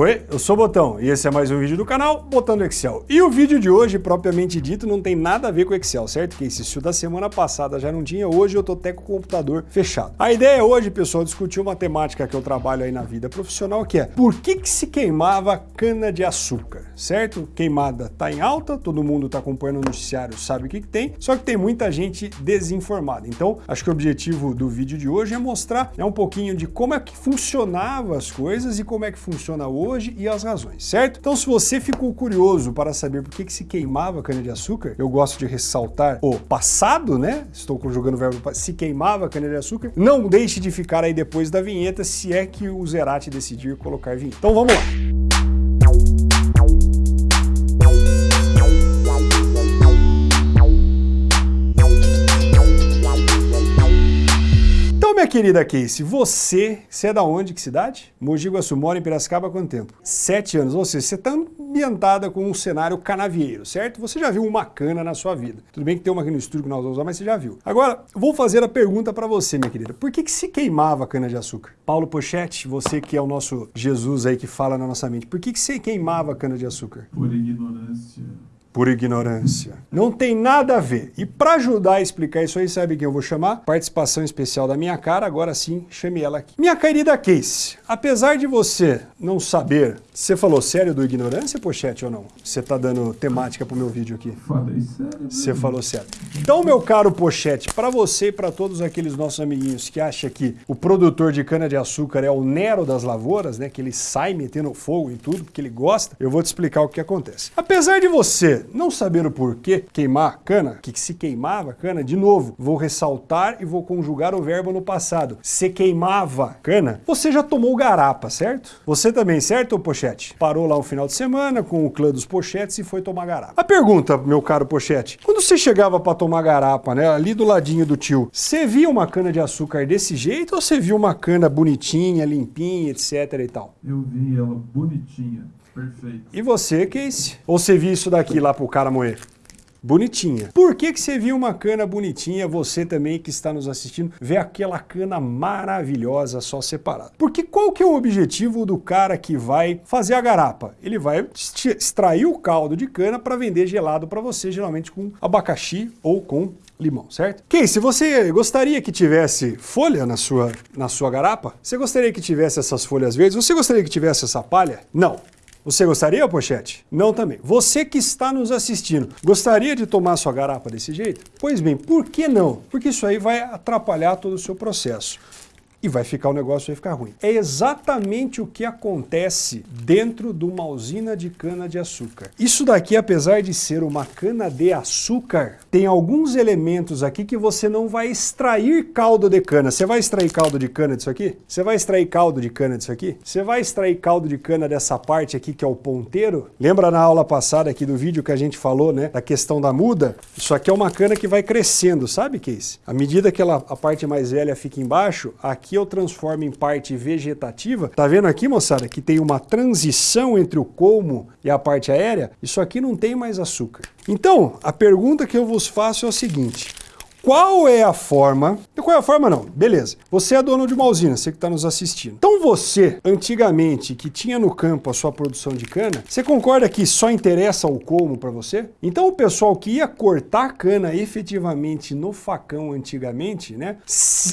Oi, eu sou o Botão e esse é mais um vídeo do canal Botão do Excel. E o vídeo de hoje, propriamente dito, não tem nada a ver com Excel, certo? Que esse da semana passada já não tinha, hoje eu tô até com o computador fechado. A ideia hoje, pessoal, é discutir uma temática que eu trabalho aí na vida profissional, que é por que que se queimava cana de açúcar, certo? Queimada tá em alta, todo mundo tá acompanhando o noticiário, sabe o que que tem, só que tem muita gente desinformada. Então, acho que o objetivo do vídeo de hoje é mostrar né, um pouquinho de como é que funcionava as coisas e como é que funciona hoje hoje e as razões, certo? Então se você ficou curioso para saber por que, que se queimava cana-de-açúcar, eu gosto de ressaltar o passado, né? Estou conjugando o verbo se queimava cana-de-açúcar. Não deixe de ficar aí depois da vinheta, se é que o Zerati decidir colocar vinheta. Então vamos lá. Querida Casey, você, você é da onde, que cidade? Mogi Guaçu, mora em Piracicaba há quanto tempo? Sete anos, ou seja, você está ambientada com um cenário canavieiro, certo? Você já viu uma cana na sua vida. Tudo bem que tem uma aqui no estúdio que nós vamos usar, mas você já viu. Agora, vou fazer a pergunta para você, minha querida. Por que, que se queimava a cana de açúcar? Paulo Pochetti, você que é o nosso Jesus aí que fala na nossa mente, por que, que se queimava a cana de açúcar? Por ignorância por ignorância. Não tem nada a ver. E para ajudar a explicar isso aí, sabe quem eu vou chamar? Participação especial da minha cara, agora sim, chame ela aqui. Minha querida Case, apesar de você não saber, você falou sério do ignorância, Pochete, ou não? Você tá dando temática pro meu vídeo aqui? Falei sério. Você falou sério. Então, meu caro Pochete, para você e para todos aqueles nossos amiguinhos que acham que o produtor de cana-de-açúcar é o Nero das lavouras, né, que ele sai metendo fogo em tudo porque ele gosta, eu vou te explicar o que acontece. Apesar de você não saber o porquê queimar cana, que se queimava cana, de novo, vou ressaltar e vou conjugar o verbo no passado. Se queimava cana, você já tomou garapa, certo? Você também, certo, Pochete? Parou lá um final de semana com o clã dos Pochetes e foi tomar garapa. A pergunta, meu caro Pochete, quando você chegava para tomar garapa, né, ali do ladinho do tio, você via uma cana de açúcar desse jeito ou você via uma cana bonitinha, limpinha, etc e tal? Eu vi ela bonitinha. Perfeito. E você, Casey? Ou você viu isso daqui lá pro cara moer? Bonitinha. Por que, que você viu uma cana bonitinha, você também que está nos assistindo, vê aquela cana maravilhosa só separada? Porque qual que é o objetivo do cara que vai fazer a garapa? Ele vai extrair o caldo de cana para vender gelado para você, geralmente com abacaxi ou com limão, certo? Casey, você gostaria que tivesse folha na sua, na sua garapa? Você gostaria que tivesse essas folhas verdes? Você gostaria que tivesse essa palha? Não. Você gostaria, Pochete? Não também. Você que está nos assistindo, gostaria de tomar sua garapa desse jeito? Pois bem, por que não? Porque isso aí vai atrapalhar todo o seu processo e vai ficar o negócio vai ficar ruim. É exatamente o que acontece dentro de uma usina de cana-de-açúcar. Isso daqui, apesar de ser uma cana-de-açúcar, tem alguns elementos aqui que você não vai extrair caldo de cana. Você vai extrair caldo de cana disso aqui? Você vai extrair caldo de cana disso aqui? Você vai extrair caldo de cana dessa parte aqui que é o ponteiro? Lembra na aula passada aqui do vídeo que a gente falou, né, da questão da muda? Isso aqui é uma cana que vai crescendo, sabe, Case? À medida que ela, a parte mais velha fica embaixo, aqui aqui eu transformo em parte vegetativa, tá vendo aqui, moçada, que tem uma transição entre o colmo e a parte aérea? Isso aqui não tem mais açúcar. Então, a pergunta que eu vos faço é o seguinte, qual é a forma... Qual é a forma não, beleza. Você é dono de uma usina, você que está nos assistindo. Então você, antigamente, que tinha no campo a sua produção de cana, você concorda que só interessa o colmo para você? Então o pessoal que ia cortar cana efetivamente no facão antigamente, né?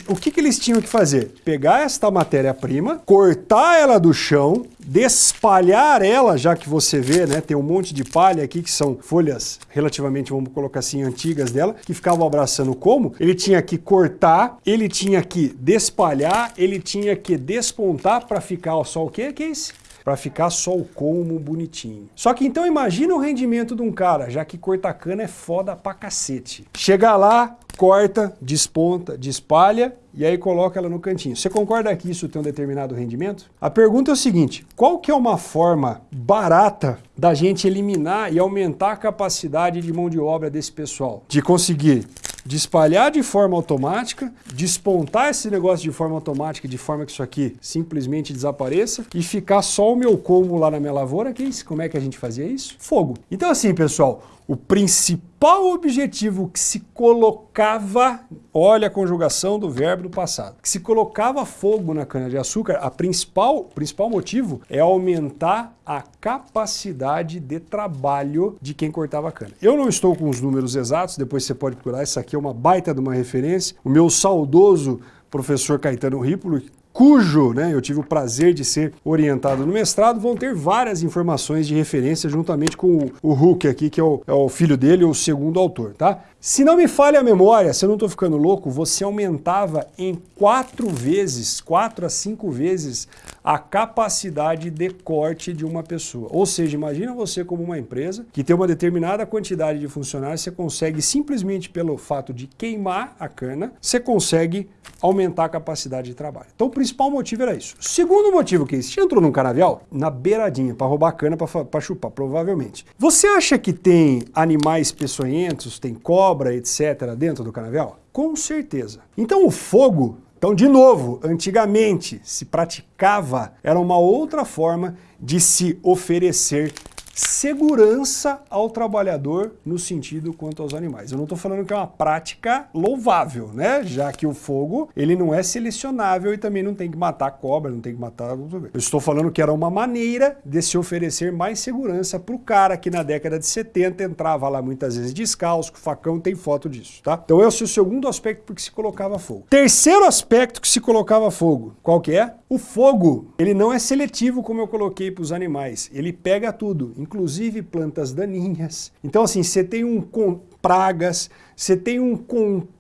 O que, que eles tinham que fazer? Pegar esta matéria-prima, cortar ela do chão, despalhar ela, já que você vê, né? Tem um monte de palha aqui que são folhas relativamente, vamos colocar assim, antigas dela, que ficavam abraçando como, ele tinha que cortar, ele tinha que despalhar, ele tinha que despontar para ficar só o quê, que é isso? Para ficar só o colmo bonitinho. Só que então imagina o rendimento de um cara, já que cortar cana é foda pra cacete. Chegar lá, corta, desponta, despalha e aí coloca ela no cantinho. Você concorda que isso tem um determinado rendimento? A pergunta é o seguinte, qual que é uma forma barata da gente eliminar e aumentar a capacidade de mão de obra desse pessoal? De conseguir de espalhar de forma automática, despontar esse negócio de forma automática, de forma que isso aqui simplesmente desapareça e ficar só o meu como lá na minha lavoura, que é isso? Como é que a gente fazia isso? Fogo. Então assim, pessoal, o principal objetivo que se colocava, olha a conjugação do verbo do passado, que se colocava fogo na cana-de-açúcar, a principal, principal motivo é aumentar a capacidade de trabalho de quem cortava a cana. Eu não estou com os números exatos, depois você pode procurar, isso aqui é uma baita de uma referência. O meu saudoso professor Caetano Ripolo, cujo né, eu tive o prazer de ser orientado no mestrado, vão ter várias informações de referência juntamente com o, o Huck aqui, que é o, é o, filho dele, o segundo autor, tá? Se não me falha a memória, se eu não estou ficando louco, você aumentava em quatro vezes, quatro a cinco vezes, a capacidade de corte de uma pessoa. Ou seja, imagina você como uma empresa que tem uma determinada quantidade de funcionários, você consegue simplesmente pelo fato de queimar a cana, você consegue aumentar a capacidade de trabalho. Então principal motivo era isso. Segundo motivo que você entrou num canavial na beiradinha para roubar cana para chupar, provavelmente. Você acha que tem animais peçonhentos, tem cobra, etc. dentro do canavial? Com certeza. Então o fogo então, de novo, antigamente se praticava, era uma outra forma de se oferecer segurança ao trabalhador no sentido quanto aos animais. Eu não estou falando que é uma prática louvável, né? Já que o fogo, ele não é selecionável e também não tem que matar cobra, não tem que matar... Eu estou falando que era uma maneira de se oferecer mais segurança para o cara que na década de 70 entrava lá muitas vezes descalço, com facão, tem foto disso, tá? Então esse é o segundo aspecto porque se colocava fogo. Terceiro aspecto que se colocava fogo, qual que é? O fogo, ele não é seletivo como eu coloquei para os animais, ele pega tudo, inclusive plantas daninhas. Então assim, você tem um com pragas, você tem um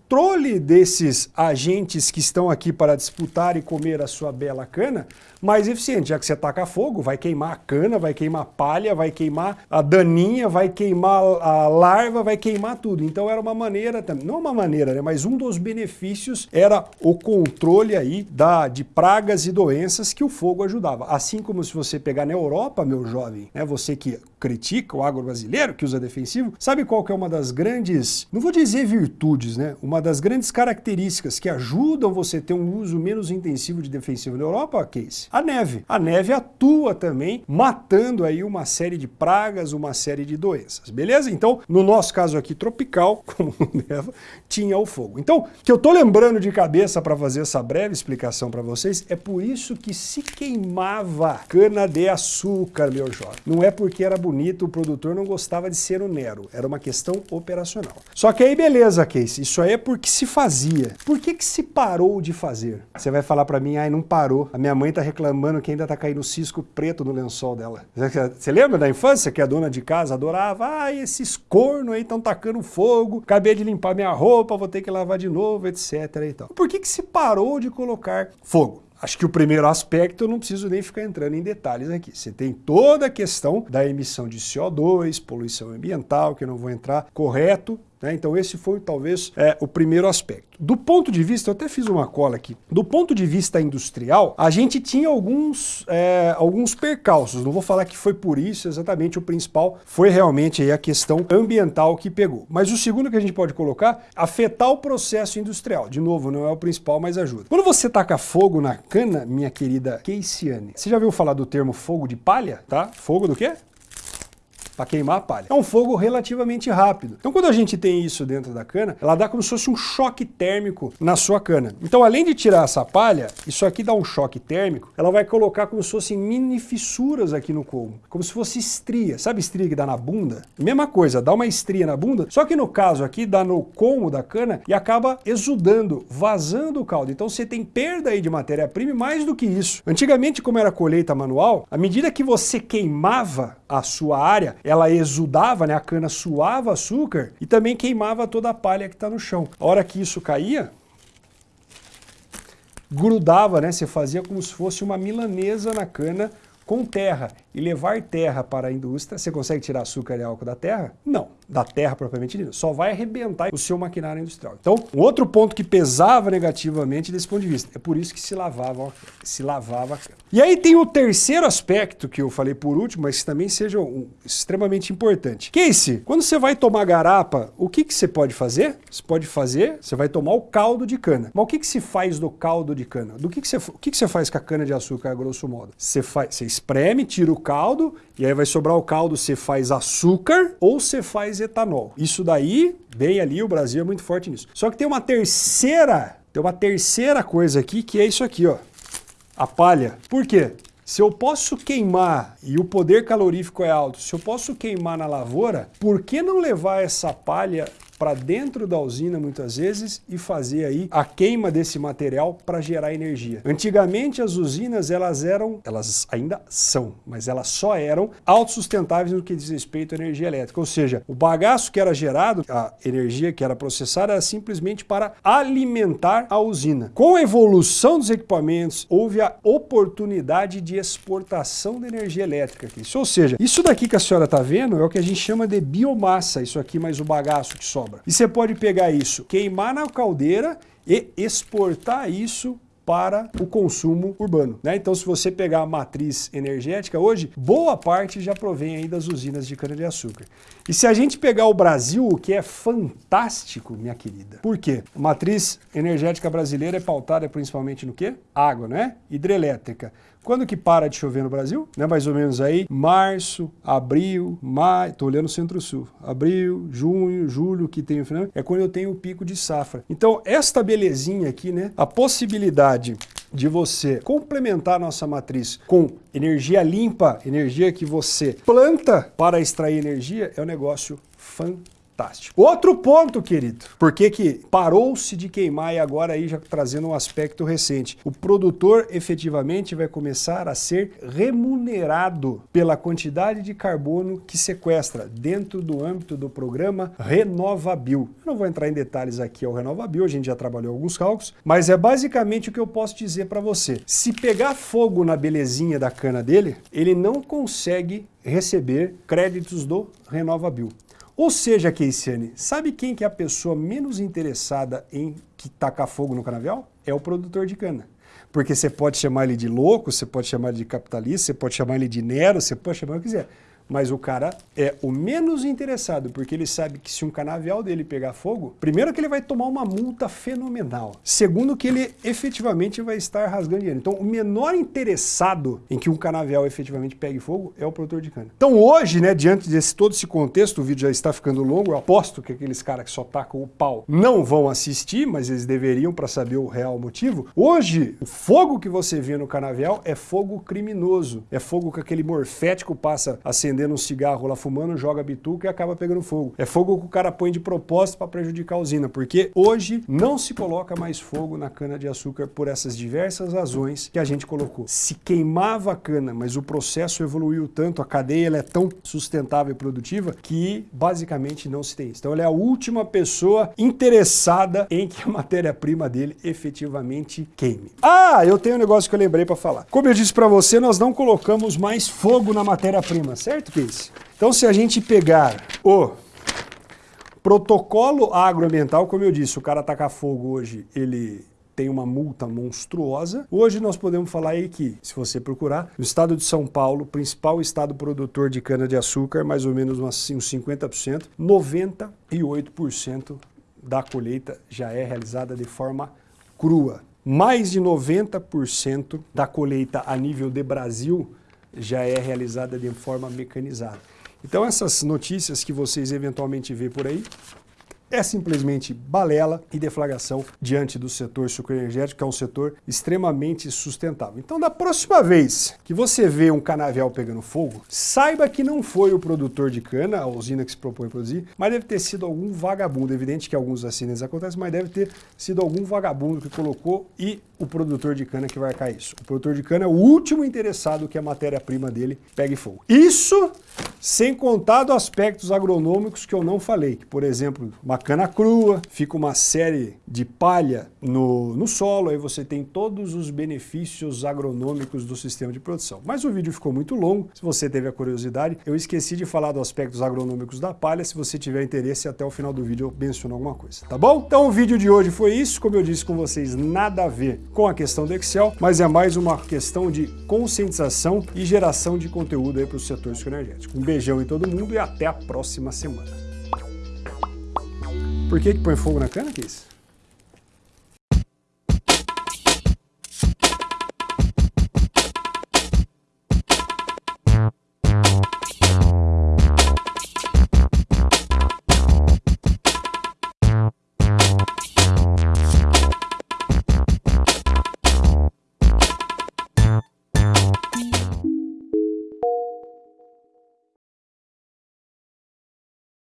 controle desses agentes que estão aqui para disputar e comer a sua bela cana, mais eficiente, já que você taca fogo, vai queimar a cana, vai queimar a palha, vai queimar a daninha, vai queimar a larva, vai queimar tudo. Então era uma maneira, não uma maneira, né, mas um dos benefícios era o controle aí da, de pragas e doenças que o fogo ajudava. Assim como se você pegar na Europa, meu jovem, né, você que critica o agro brasileiro, que usa defensivo, sabe qual que é uma das grandes, não vou dizer virtudes, né, uma das grandes características que ajudam você a ter um uso menos intensivo de defensivo na Europa, Case? A neve. A neve atua também matando aí uma série de pragas, uma série de doenças, beleza? Então, no nosso caso aqui tropical, como neva, tinha o fogo. Então, que eu tô lembrando de cabeça para fazer essa breve explicação para vocês, é por isso que se queimava cana de açúcar, meu jovem. Não é porque era bonito, o produtor não gostava de ser o Nero, era uma questão operacional. Só que aí beleza, Case, isso aí é porque se fazia. Por que que se parou de fazer? Você vai falar para mim, ai, não parou. A minha mãe tá reclamando que ainda tá caindo cisco preto no lençol dela. Você lembra da infância que a dona de casa adorava? Ah, esses cornos aí estão tacando fogo, acabei de limpar minha roupa, vou ter que lavar de novo, etc. E tal. Por que, que se parou de colocar fogo? Acho que o primeiro aspecto eu não preciso nem ficar entrando em detalhes aqui. Você tem toda a questão da emissão de CO2, poluição ambiental, que eu não vou entrar, correto, né? Então esse foi talvez é, o primeiro aspecto. Do ponto de vista, eu até fiz uma cola aqui, do ponto de vista industrial, a gente tinha alguns, é, alguns percalços, não vou falar que foi por isso exatamente o principal, foi realmente a questão ambiental que pegou. Mas o segundo que a gente pode colocar, afetar o processo industrial. De novo, não é o principal, mas ajuda. Quando você taca fogo na cana, minha querida Keisiane, você já viu falar do termo fogo de palha? Tá? Fogo do quê? Para queimar a palha. É um fogo relativamente rápido. Então quando a gente tem isso dentro da cana, ela dá como se fosse um choque térmico na sua cana. Então além de tirar essa palha, isso aqui dá um choque térmico, ela vai colocar como se fossem mini fissuras aqui no colmo, como se fosse estria. Sabe estria que dá na bunda? Mesma coisa, dá uma estria na bunda, só que no caso aqui dá no colmo da cana e acaba exudando, vazando o caldo. Então você tem perda aí de matéria-prima mais do que isso. Antigamente, como era colheita manual, à medida que você queimava a sua área, ela exudava, né, a cana suava açúcar e também queimava toda a palha que está no chão. A hora que isso caía, grudava, né, você fazia como se fosse uma milanesa na cana com terra e levar terra para a indústria, você consegue tirar açúcar e álcool da terra? Não da terra propriamente dita, só vai arrebentar o seu maquinário industrial. Então, um outro ponto que pesava negativamente desse ponto de vista, é por isso que se lavava, se lavava a cana. E aí tem o terceiro aspecto que eu falei por último, mas que também seja um, extremamente importante. Casey, quando você vai tomar garapa, o que, que você pode fazer? Você pode fazer, você vai tomar o caldo de cana. Mas o que, que se faz do caldo de cana? Do que, que, você, o que, que você faz com a cana de açúcar, grosso modo? Você, faz, você espreme, tira o caldo, e aí vai sobrar o caldo, você faz açúcar ou você faz etanol. Isso daí, bem ali, o Brasil é muito forte nisso. Só que tem uma terceira, tem uma terceira coisa aqui, que é isso aqui, ó. A palha. Por quê? Se eu posso queimar e o poder calorífico é alto, se eu posso queimar na lavoura, por que não levar essa palha para dentro da usina muitas vezes e fazer aí a queima desse material para gerar energia. Antigamente as usinas elas eram, elas ainda são, mas elas só eram autossustentáveis no que diz respeito à energia elétrica, ou seja, o bagaço que era gerado, a energia que era processada era simplesmente para alimentar a usina. Com a evolução dos equipamentos, houve a oportunidade de exportação de energia elétrica. Aqui. Ou seja, isso daqui que a senhora está vendo é o que a gente chama de biomassa, isso aqui mais o bagaço que sobra. E você pode pegar isso, queimar na caldeira e exportar isso para o consumo urbano. Né? Então, se você pegar a matriz energética hoje, boa parte já provém aí das usinas de cana-de-açúcar. E se a gente pegar o Brasil, o que é fantástico, minha querida. Por quê? A matriz energética brasileira é pautada principalmente no quê? Água, né? Hidrelétrica. Quando que para de chover no Brasil? Né, mais ou menos aí, março, abril, maio, tô olhando centro-sul, abril, junho, julho, que tem o final, é quando eu tenho o pico de safra. Então, esta belezinha aqui, né, a possibilidade de você complementar a nossa matriz com energia limpa, energia que você planta para extrair energia, é um negócio fantástico fantástico. Outro ponto, querido, por que que parou-se de queimar e agora aí já trazendo um aspecto recente? O produtor efetivamente vai começar a ser remunerado pela quantidade de carbono que sequestra dentro do âmbito do programa Renovabil. Eu não vou entrar em detalhes aqui ao Renovabil, a gente já trabalhou alguns cálculos, mas é basicamente o que eu posso dizer para você. Se pegar fogo na belezinha da cana dele, ele não consegue receber créditos do Renovabil. Ou seja, Keisiane, sabe quem que é a pessoa menos interessada em que tacar fogo no canavial? É o produtor de cana. Porque você pode chamar ele de louco, você pode chamar ele de capitalista, você pode chamar ele de Nero, você pode chamar o que quiser mas o cara é o menos interessado, porque ele sabe que se um canavial dele pegar fogo, primeiro que ele vai tomar uma multa fenomenal, segundo que ele efetivamente vai estar rasgando dinheiro. Então o menor interessado em que um canavial efetivamente pegue fogo é o produtor de cana. Então hoje, né, diante desse todo esse contexto, o vídeo já está ficando longo, eu aposto que aqueles caras que só tacam o pau não vão assistir, mas eles deveriam para saber o real motivo. Hoje, o fogo que você vê no canavial é fogo criminoso, é fogo que aquele morfético passa acendendo acendendo um cigarro lá fumando, joga bituca e acaba pegando fogo. É fogo que o cara põe de propósito para prejudicar a usina, porque hoje não se coloca mais fogo na cana de açúcar por essas diversas razões que a gente colocou. Se queimava a cana, mas o processo evoluiu tanto, a cadeia é tão sustentável e produtiva que basicamente não se tem isso. Então ele é a última pessoa interessada em que a matéria-prima dele efetivamente queime. Ah, eu tenho um negócio que eu lembrei para falar. Como eu disse para você, nós não colocamos mais fogo na matéria-prima, certo? Português. Então, se a gente pegar o protocolo agroambiental, como eu disse, o cara tacar fogo hoje, ele tem uma multa monstruosa. Hoje nós podemos falar aí que, se você procurar, no estado de São Paulo, principal estado produtor de cana-de-açúcar, mais ou menos uns 50%, 98% da colheita já é realizada de forma crua. Mais de 90% da colheita a nível de Brasil já é realizada de forma mecanizada. Então essas notícias que vocês eventualmente vê por aí, é simplesmente balela e deflagração diante do setor sucroenergético, que é um setor extremamente sustentável. Então, da próxima vez que você vê um canavial pegando fogo, saiba que não foi o produtor de cana, a usina que se propõe a produzir, mas deve ter sido algum vagabundo. É evidente que alguns acidentes acontecem, mas deve ter sido algum vagabundo que colocou e o produtor de cana que vai cair isso. O produtor de cana é o último interessado que a matéria-prima dele pegue fogo. Isso sem contar dos aspectos agronômicos que eu não falei, que, por exemplo, cana crua, fica uma série de palha no, no solo, aí você tem todos os benefícios agronômicos do sistema de produção. Mas o vídeo ficou muito longo, se você teve a curiosidade, eu esqueci de falar dos aspectos agronômicos da palha, se você tiver interesse, até o final do vídeo eu menciono alguma coisa, tá bom? Então o vídeo de hoje foi isso, como eu disse com vocês, nada a ver com a questão do Excel, mas é mais uma questão de conscientização e geração de conteúdo aí para o setor energético. Um beijão em todo mundo e até a próxima semana. Por que que põe fogo na cana, Kiss?